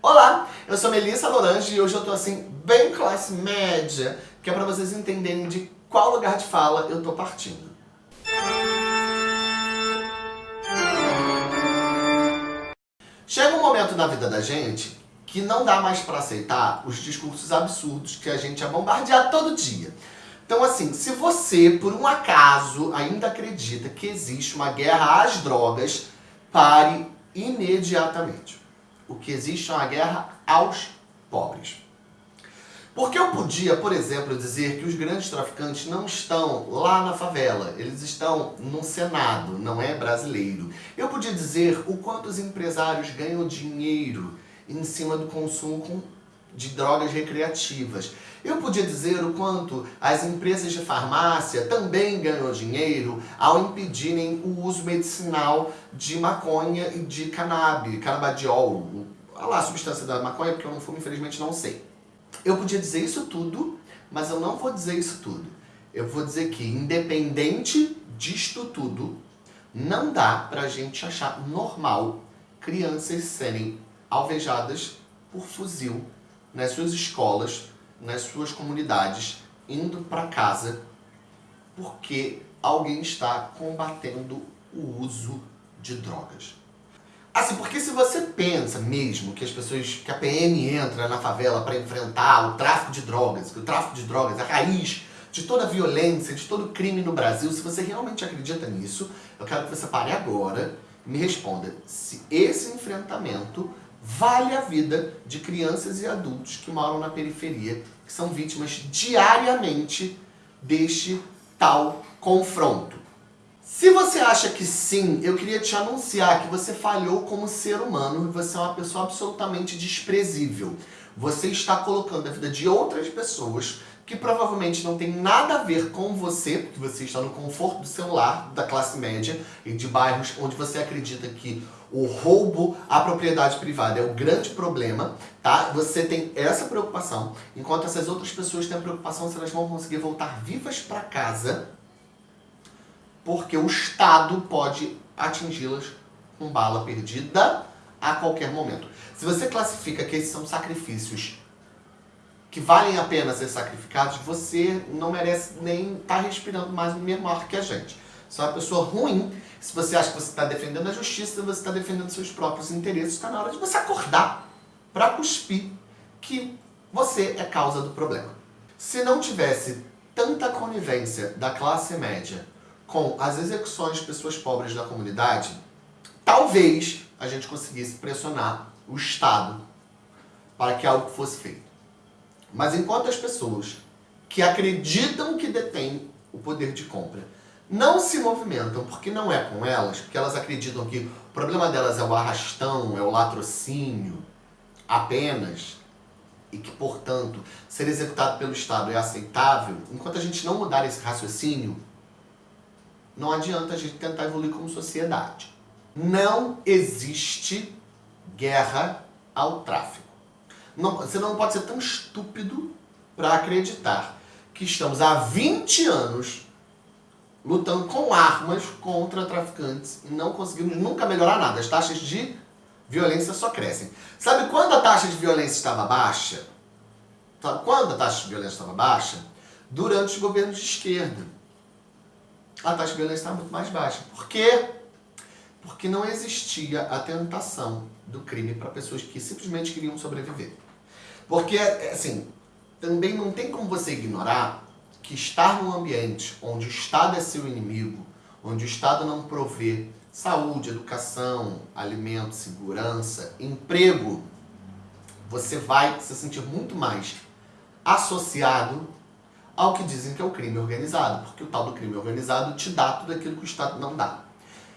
Olá, eu sou Melissa Lorange e hoje eu tô assim, bem classe média, que é pra vocês entenderem de qual lugar de fala eu tô partindo. Chega um momento na vida da gente que não dá mais pra aceitar os discursos absurdos que a gente é bombardeado todo dia. Então assim, se você, por um acaso, ainda acredita que existe uma guerra às drogas, pare imediatamente. O que existe é uma guerra aos pobres. Porque eu podia, por exemplo, dizer que os grandes traficantes não estão lá na favela, eles estão no Senado, não é brasileiro. Eu podia dizer o quanto os empresários ganham dinheiro em cima do consumo de drogas recreativas. Eu podia dizer o quanto as empresas de farmácia também ganham dinheiro ao impedirem o uso medicinal de maconha e de cannabis, cannabidiol, olha lá a substância da maconha, porque eu não fumo, infelizmente não sei. Eu podia dizer isso tudo, mas eu não vou dizer isso tudo. Eu vou dizer que, independente disto tudo, não dá pra gente achar normal crianças serem alvejadas por fuzil nas suas escolas, nas suas comunidades, indo para casa porque alguém está combatendo o uso de drogas. Assim, porque se você pensa mesmo que as pessoas, que a PM entra na favela para enfrentar o tráfico de drogas, que o tráfico de drogas é a raiz de toda a violência, de todo crime no Brasil, se você realmente acredita nisso, eu quero que você pare agora e me responda se esse enfrentamento vale a vida de crianças e adultos que moram na periferia, que são vítimas diariamente deste tal confronto. Se você acha que sim, eu queria te anunciar que você falhou como ser humano e você é uma pessoa absolutamente desprezível. Você está colocando a vida de outras pessoas que provavelmente não tem nada a ver com você, porque você está no conforto do seu lar, da classe média, e de bairros onde você acredita que o roubo à propriedade privada é o grande problema, tá? Você tem essa preocupação, enquanto essas outras pessoas têm a preocupação se elas vão conseguir voltar vivas para casa, porque o Estado pode atingi-las com bala perdida a qualquer momento. Se você classifica que esses são sacrifícios que valem a pena ser sacrificados, você não merece nem estar tá respirando mais no mesmo ar que a gente. Você é uma pessoa ruim. Se você acha que você está defendendo a justiça, você está defendendo seus próprios interesses, está na hora de você acordar para cuspir que você é causa do problema. Se não tivesse tanta conivência da classe média com as execuções de pessoas pobres da comunidade, talvez a gente conseguisse pressionar o Estado para que algo fosse feito. Mas enquanto as pessoas que acreditam que detêm o poder de compra não se movimentam porque não é com elas, porque elas acreditam que o problema delas é o arrastão, é o latrocínio apenas, e que, portanto, ser executado pelo Estado é aceitável, enquanto a gente não mudar esse raciocínio, não adianta a gente tentar evoluir como sociedade. Não existe guerra ao tráfico. Não, você não pode ser tão estúpido para acreditar que estamos há 20 anos lutando com armas contra traficantes e não conseguimos nunca melhorar nada. As taxas de violência só crescem. Sabe quando a taxa de violência estava baixa? Sabe quando a taxa de violência estava baixa? Durante os governos de esquerda. A taxa de violência estava muito mais baixa. Por quê? Porque não existia a tentação do crime para pessoas que simplesmente queriam sobreviver. Porque, assim, também não tem como você ignorar que estar num ambiente onde o Estado é seu inimigo, onde o Estado não provê saúde, educação, alimento, segurança, emprego, você vai se sentir muito mais associado ao que dizem que é o crime organizado, porque o tal do crime organizado te dá tudo aquilo que o Estado não dá.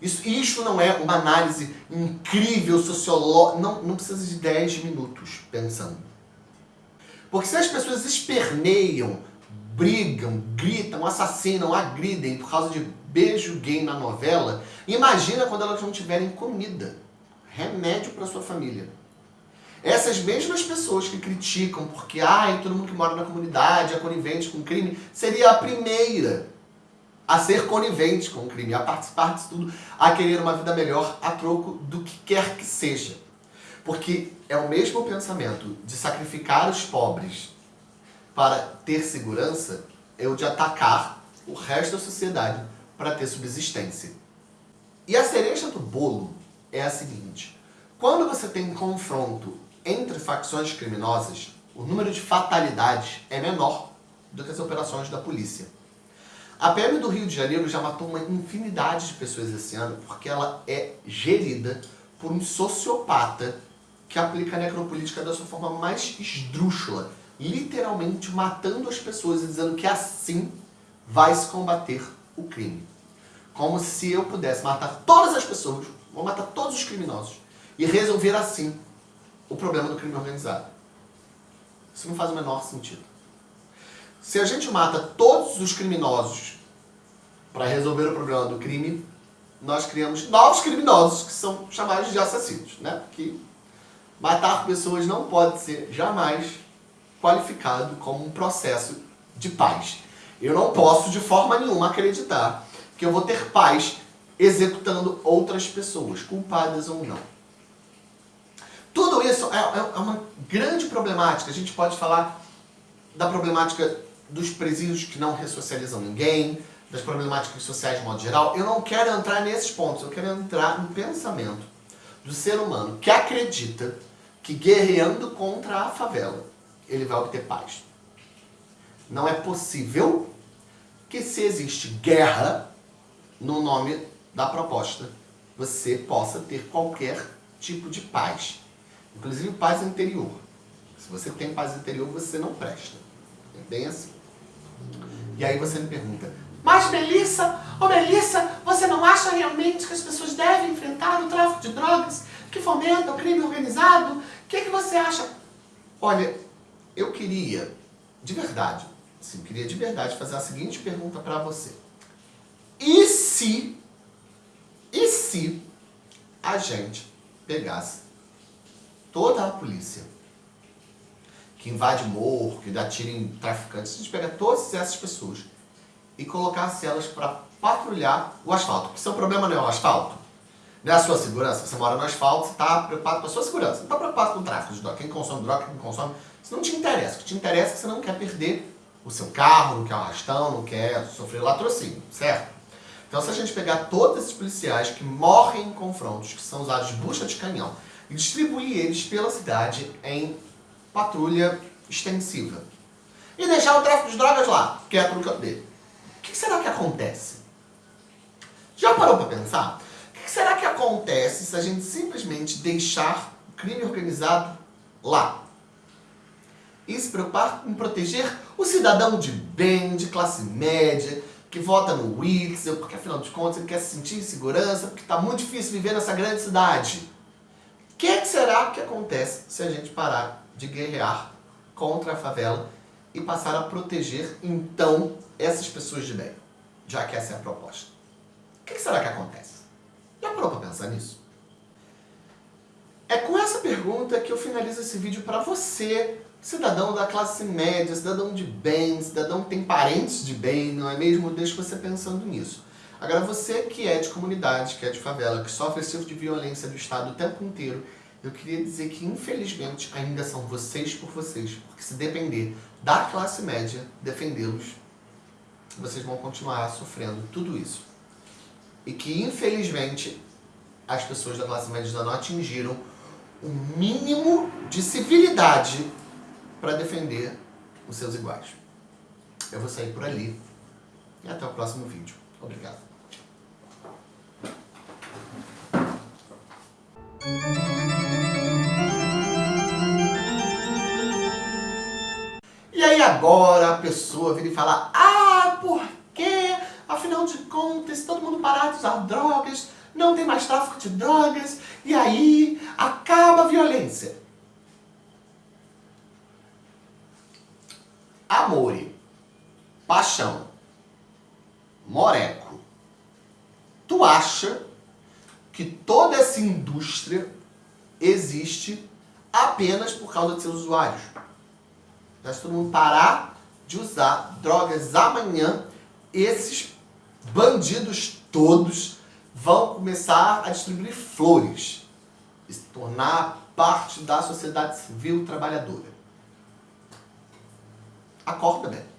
Isso, isso não é uma análise incrível, sociológica, não, não precisa de 10 minutos pensando. Porque se as pessoas esperneiam, brigam, gritam, assassinam, agridem por causa de beijo gay na novela, imagina quando elas não tiverem comida, remédio para sua família. Essas mesmas pessoas que criticam porque ai, todo mundo que mora na comunidade é conivente com crime, seria a primeira a ser conivente com o crime, a participar disso tudo, a querer uma vida melhor a troco do que quer que seja. Porque é o mesmo pensamento de sacrificar os pobres para ter segurança, é o de atacar o resto da sociedade para ter subsistência. E a cereja do bolo é a seguinte. Quando você tem um confronto entre facções criminosas, o número de fatalidades é menor do que as operações da polícia. A PM do Rio de Janeiro já matou uma infinidade de pessoas esse ano porque ela é gerida por um sociopata que aplica a necropolítica da sua forma mais esdrúxula, literalmente matando as pessoas e dizendo que assim vai se combater o crime. Como se eu pudesse matar todas as pessoas, vou matar todos os criminosos e resolver assim o problema do crime organizado. Isso não faz o menor sentido. Se a gente mata todos os criminosos para resolver o problema do crime, nós criamos novos criminosos que são chamados de assassinos, né? Porque matar pessoas não pode ser jamais qualificado como um processo de paz. Eu não posso de forma nenhuma acreditar que eu vou ter paz executando outras pessoas, culpadas ou não. Tudo isso é, é, é uma grande problemática. A gente pode falar da problemática dos presídios que não ressocializam ninguém, das problemáticas sociais de modo geral. Eu não quero entrar nesses pontos, eu quero entrar no pensamento do ser humano que acredita que guerreando contra a favela ele vai obter paz. Não é possível que se existe guerra no nome da proposta, você possa ter qualquer tipo de paz. Inclusive paz interior. Se você tem paz interior, você não presta. É bem assim. E aí você me pergunta, mas Melissa, ô oh Melissa, você não acha realmente que as pessoas devem enfrentar o crime organizado? O que, que você acha? Olha, eu queria, de verdade, sim, queria de verdade fazer a seguinte pergunta para você. E se, e se a gente pegasse toda a polícia que invade morro, que dá tiro em traficantes, a gente pega todas essas pessoas e colocasse elas para patrulhar o asfalto. Porque seu problema não é o asfalto, não é a sua segurança. Você mora no asfalto, você está preocupado com a sua segurança. Não está preocupado com o tráfico de droga. Quem consome droga, quem consome... Isso não te interessa. O que te interessa é que você não quer perder o seu carro, não quer arrastão, não quer sofrer latrocínio, certo? Então se a gente pegar todos esses policiais que morrem em confrontos, que são usados de bucha de canhão, e distribuir eles pela cidade em patrulha extensiva. E deixar o tráfico de drogas lá, quieto no canto dele. O que será que acontece? Já parou para pensar? O que será que acontece se a gente simplesmente deixar o crime organizado lá? E se preocupar em proteger o cidadão de bem, de classe média, que vota no Witzel, porque afinal de contas ele quer se sentir em segurança, porque está muito difícil viver nessa grande cidade. O que será que acontece se a gente parar de guerrear contra a favela e passar a proteger, então, essas pessoas de bem, já que essa é a proposta. O que será que acontece? Parou para pensar nisso? É com essa pergunta que eu finalizo esse vídeo para você, cidadão da classe média, cidadão de bem, cidadão que tem parentes de bem, não é mesmo? Deixa você pensando nisso. Agora você que é de comunidade, que é de favela, que sofre esse tipo de violência do Estado o tempo inteiro, eu queria dizer que infelizmente ainda são vocês por vocês, porque se depender da classe média defendê-los, vocês vão continuar sofrendo tudo isso. E que, infelizmente, as pessoas da classe média não atingiram o mínimo de civilidade para defender os seus iguais. Eu vou sair por ali e até o próximo vídeo. Obrigado. E aí agora a pessoa vira e fala? Contas, se todo mundo parar de usar drogas, não tem mais tráfico de drogas, e aí acaba a violência. Amore, paixão, moreco, tu acha que toda essa indústria existe apenas por causa de seus usuários? Mas todo mundo parar de usar drogas amanhã, esses bandidos todos vão começar a distribuir flores e se tornar parte da sociedade civil trabalhadora. Acorda, Beto.